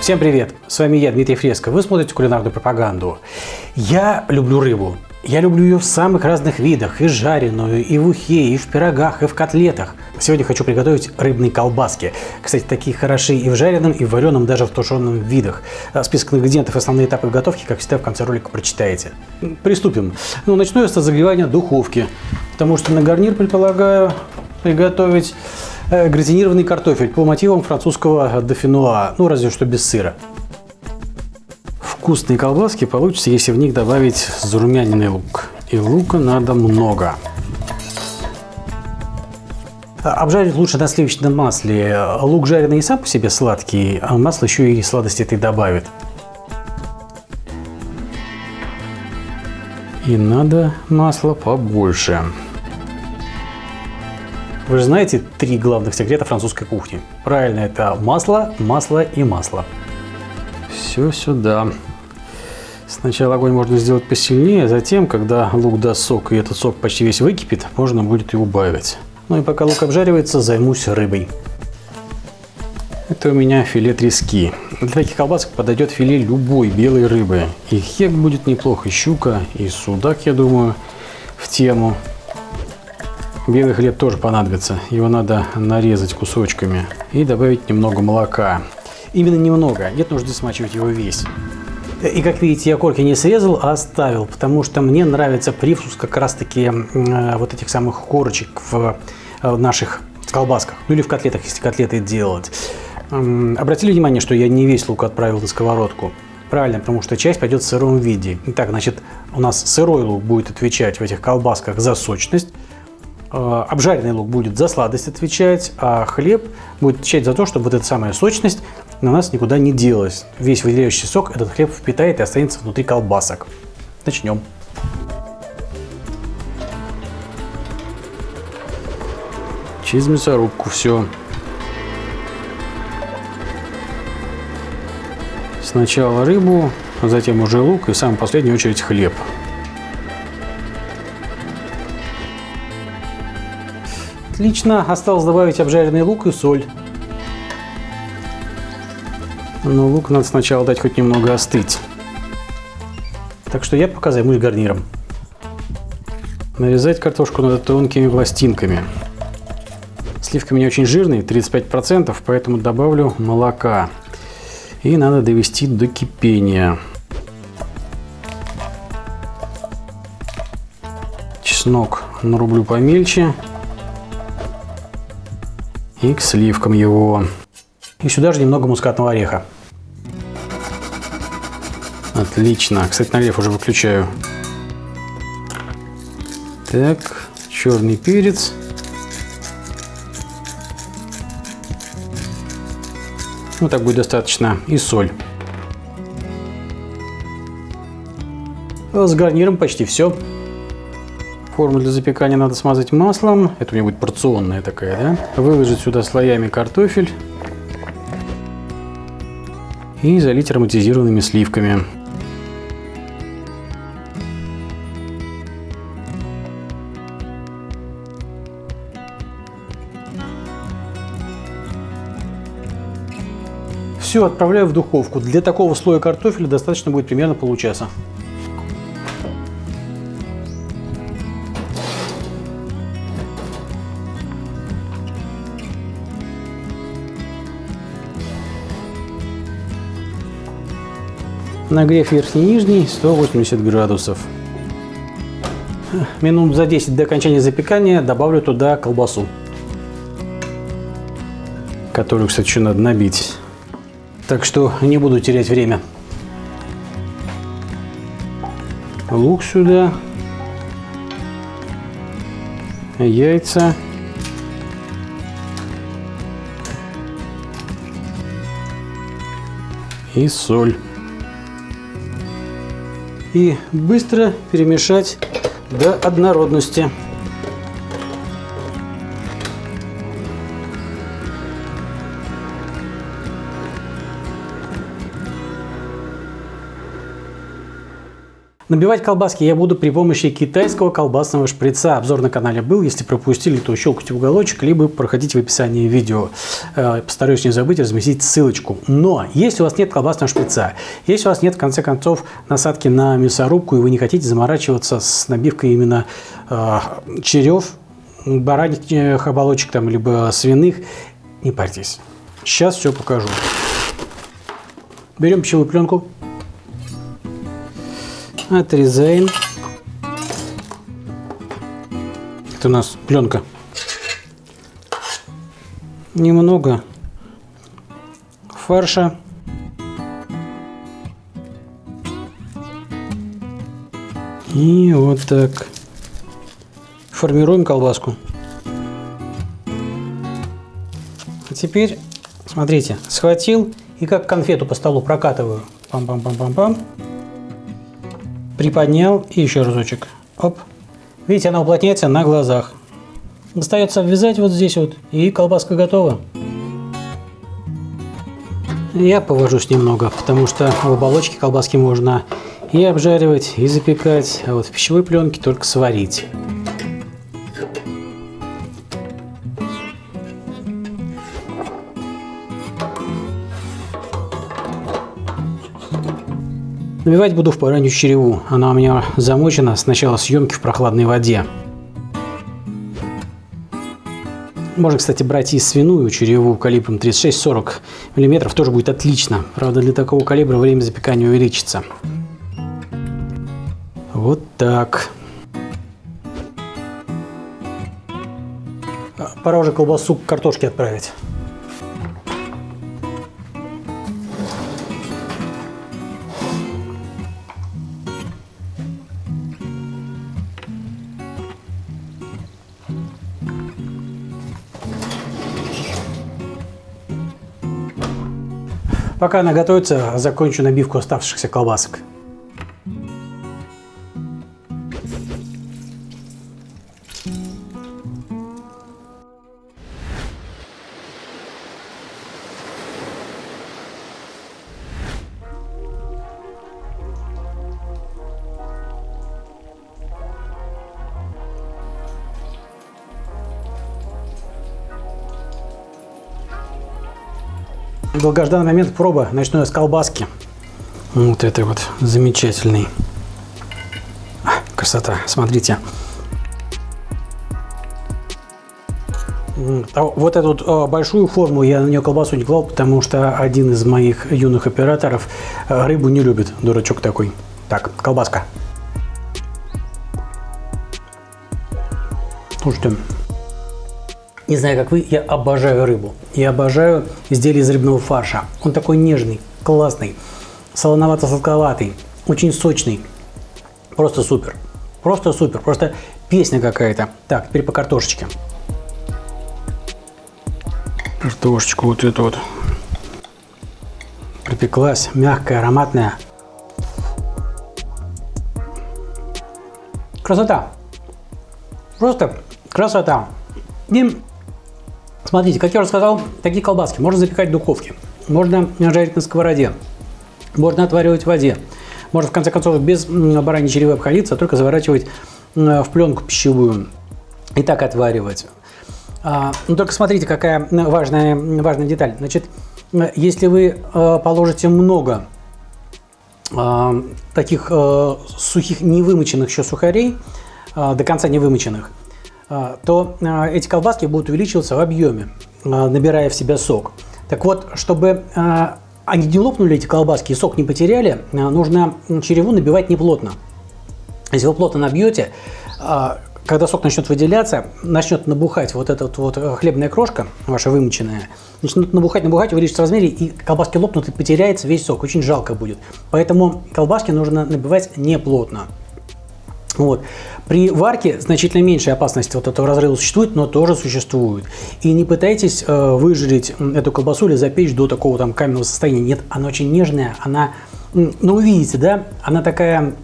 Всем привет! С вами я, Дмитрий Фреско. Вы смотрите кулинарную пропаганду. Я люблю рыбу. Я люблю ее в самых разных видах. И жареную, и в ухе, и в пирогах, и в котлетах. Сегодня хочу приготовить рыбные колбаски. Кстати, такие хороши и в жареном, и в вареном, даже в тушеном видах. А список ингредиентов и основные этапы готовки, как всегда, в конце ролика прочитаете. Приступим. Ну, начну я с разогревания духовки. Потому что на гарнир предполагаю приготовить гратинированный картофель по мотивам французского дофинуа, ну разве что без сыра. Вкусные колбаски получится, если в них добавить зарумяненный лук. И лука надо много. А, обжарить лучше на сливочном масле. Лук жареный и сам по себе сладкий, а масло еще и сладости этой добавит. И надо масла побольше. Вы же знаете три главных секрета французской кухни. Правильно, это масло, масло и масло. Все сюда. Сначала огонь можно сделать посильнее, а затем, когда лук даст сок и этот сок почти весь выкипит, можно будет и убавить. Ну и пока лук обжаривается, займусь рыбой. Это у меня филе трески. Для таких колбасок подойдет филе любой белой рыбы. И хек будет неплохо, и щука, и судак, я думаю, в тему. Белый хлеб тоже понадобится. Его надо нарезать кусочками и добавить немного молока. Именно немного, нет нужды смачивать его весь. И как видите, я корки не срезал, а оставил, потому что мне нравится привкус как раз таки э, вот этих самых корочек в э, наших колбасках, ну или в котлетах, если котлеты делать. Э, обратили внимание, что я не весь лук отправил на сковородку? Правильно, потому что часть пойдет в сыром виде. Итак, значит, у нас сырой лук будет отвечать в этих колбасках за сочность, обжаренный лук будет за сладость отвечать, а хлеб будет отвечать за то, чтобы вот эта самая сочность на нас никуда не делась. Весь выделяющий сок этот хлеб впитает и останется внутри колбасок. Начнем. Через мясорубку все. Сначала рыбу, а затем уже лук и в самую последнюю очередь хлеб. Отлично. Осталось добавить обжаренный лук и соль. Но лук надо сначала дать хоть немного остыть. Так что я пока займусь гарниром. Нарезать картошку надо тонкими пластинками. Сливки у меня очень жирные, 35%, поэтому добавлю молока. И надо довести до кипения. Чеснок нарублю помельче и к сливкам его. И сюда же немного мускатного ореха. Отлично. Кстати, налив уже выключаю. Так, черный перец. Ну, так будет достаточно. И соль. С гарниром почти все. Форму для запекания надо смазать маслом. Это у меня будет порционная такая, да? Выложить сюда слоями картофель. И залить ароматизированными сливками. Все, отправляю в духовку. Для такого слоя картофеля достаточно будет примерно получаса. Нагрев верхний и нижний 180 градусов. Минут за 10 до окончания запекания добавлю туда колбасу. Которую, кстати, еще надо набить. Так что не буду терять время. Лук сюда. Яйца. И соль и быстро перемешать до однородности. Набивать колбаски я буду при помощи китайского колбасного шприца. Обзор на канале был. Если пропустили, то щелкайте уголочек, либо проходите в описании видео. Э, постараюсь не забыть разместить ссылочку. Но если у вас нет колбасного шприца, если у вас нет, в конце концов, насадки на мясорубку, и вы не хотите заморачиваться с набивкой именно э, черев, бараньих оболочек, там, либо свиных, не парьтесь. Сейчас все покажу. Берем пищевую пленку, отрезаем. Это у нас пленка. Немного фарша. И вот так формируем колбаску. А теперь, смотрите, схватил и как конфету по столу прокатываю. Пам-пам-пам-пам-пам приподнял и еще разочек. Оп. Видите, она уплотняется на глазах. Остается обвязать вот здесь вот, и колбаска готова. Я повожусь немного, потому что в оболочке колбаски можно и обжаривать, и запекать, а вот в пищевой пленке только сварить. Набивать буду в баранью череву. Она у меня замочена с начала съемки в прохладной воде. Можно, кстати, брать и свиную череву калибром 36-40 мм, тоже будет отлично. Правда, для такого калибра время запекания увеличится. Вот так. Пора уже колбасу к картошке отправить. Пока она готовится, закончу набивку оставшихся колбасок. Долгожданный момент проба ночной с колбаски. Вот это вот замечательный. А, красота, смотрите. А вот эту вот а, большую форму я на нее колбасу не клал, потому что один из моих юных операторов рыбу не любит, дурачок такой. Так, колбаска. Слушайте, не знаю, как вы, я обожаю рыбу. Я обожаю изделия из рыбного фарша. Он такой нежный, классный, солоновато-сладковатый, очень сочный. Просто супер. Просто супер. Просто песня какая-то. Так, теперь по картошечке. Картошечку вот эту вот. Припеклась, мягкая, ароматная. Красота. Просто красота. И Смотрите, как я уже сказал, такие колбаски можно запекать в духовке, можно жарить на сковороде, можно отваривать в воде. Можно, в конце концов, без бараньей черевы обходиться, а только заворачивать в пленку пищевую и так отваривать. А, но только смотрите, какая важная, важная деталь. Значит, если вы а, положите много а, таких сухих, невымоченных еще сухарей, до конца невымоченных, а, то а, эти колбаски будут увеличиваться в объеме, а, набирая в себя сок. Так вот, чтобы они не лопнули, эти колбаски, и сок не потеряли, нужно череву набивать неплотно. Если вы плотно набьете, когда сок начнет выделяться, начнет набухать вот эта вот хлебная крошка, ваша вымоченная, начнет набухать, набухать, увеличится в размере, и колбаски лопнут, и потеряется весь сок. Очень жалко будет. Поэтому колбаски нужно набивать неплотно. Вот. При варке значительно меньшая опасность вот этого разрыва существует, но тоже существует. И не пытайтесь э, выжарить эту колбасу или запечь до такого там каменного состояния. Нет, она очень нежная, она, ну увидите, да, она такая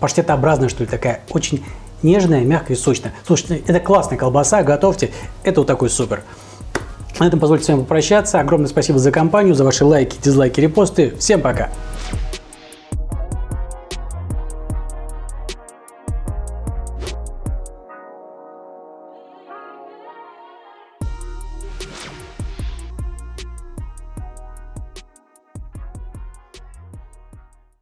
паштетообразная, что ли, такая очень нежная, мягкая и сочная. Слушайте, это классная колбаса, готовьте, это вот такой супер. На этом позвольте с вами попрощаться. Огромное спасибо за компанию, за ваши лайки, дизлайки, репосты. Всем пока!